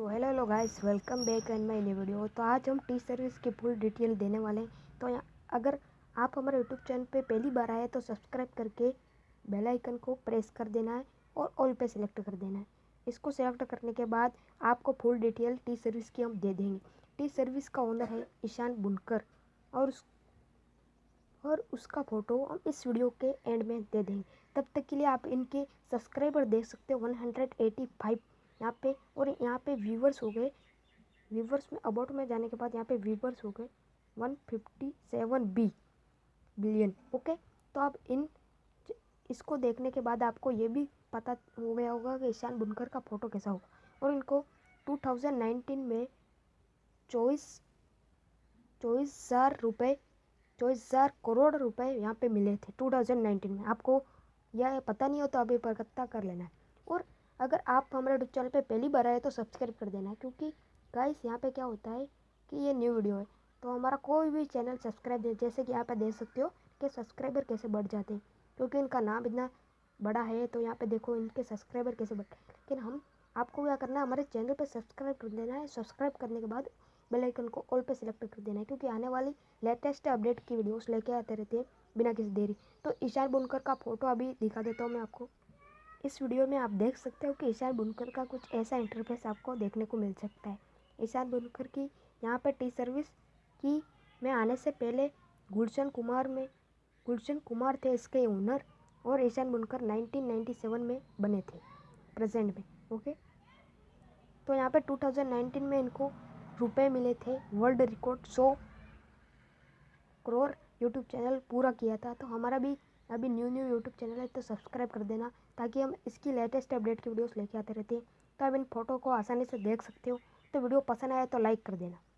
तो hello hello guys welcome back and my new video तो आज हम टी सर्विस की फुल डिटेल देने वाले हैं। तो अगर आप हमारे यूट्यूब चैनल पे पहली बार आए तो सब्सक्राइब करके बेल आइकन को प्रेस कर देना है और ऑल पे सिलेक्ट कर देना है। इसको सिलेक्ट करने के बाद आपको फुल डिटेल टी सर्विस की हम दे देंगे। टी सर्विस का ओनर है ईशान बुनकर और उस, और उसका फ़ोटो हम इस वीडियो के एंड में दे देंगे। तब तक के लिए आप इनके सब्सक्राइबर देख सकते हो वन हंड्रेड एटी फाइव यहाँ पे, और यहाँ पे व्यूवर्स हो गए। व्यूवर्स में अबाउट में जाने के बाद यहाँ पे व्यूवर्स हो गए। One fifty seven B billion okay तो आप इन, इसको देखने के बाद आपको ये भी पता हो गया होगा कि ईशान बुनकर का फ़ोटो कैसा होगा। और इनको 2019 में चौबीस चौबीस हज़ार रुपये चौबीस हज़ार करोड़ रुपए यहाँ पे मिले थे 2019 में। आपको यह पता नहीं हो तो अभी पता कर लेना। है और अगर आप हमारे यूट्यूब चैनल पे पहली बार आए तो सब्सक्राइब कर देना, क्योंकि गाइस यहाँ पे क्या होता है कि ये न्यू वीडियो है। तो हमारा कोई भी चैनल सब्सक्राइब जैसे कि यहाँ पे देख सकते हो कि सब्सक्राइबर कैसे बढ़ जाते हैं, क्योंकि इनका नाम इतना बड़ा है तो यहाँ पे देखो इनके सब्सक्राइबर कैसे बढ़ लेकिन हम, आपको क्या करना है, हमारे चैनल पर सब्सक्राइब कर देना है। सब्सक्राइब करने के बाद बेल आइकन को ऑल पे सिलेक्ट कर देना है, क्योंकि आने वाली लेटेस्ट अपडेट की वीडियोस लेके आते रहते हैं बिना किसी देरी। तो ईशान बुनकर का फ़ोटो अभी दिखा देता हूँ मैं आपको। इस वीडियो में आप देख सकते हो कि ईशान बुनकर का कुछ ऐसा इंटरफेस आपको देखने को मिल सकता है। ईशान बुनकर की यहाँ पर टी सर्विस की में आने से पहले गुलशन कुमार में, गुलशन कुमार थे इसके ओनर और ईशान बुनकर 1997 में बने थे प्रेजेंट में ओके तो यहाँ पे 2019 में इनको रुपए मिले थे। वर्ल्ड रिकॉर्ड सौ करोड़ यूट्यूब चैनल पूरा किया था। तो हमारा भी अभी न्यू न्यू यूट्यूब चैनल है तो सब्सक्राइब कर देना ताकि हम इसकी लेटेस्ट अपडेट की वीडियोस लेके आते रहते हैं। तो आप इन फ़ोटो को आसानी से देख सकते हो। तो वीडियो पसंद आया तो लाइक कर देना।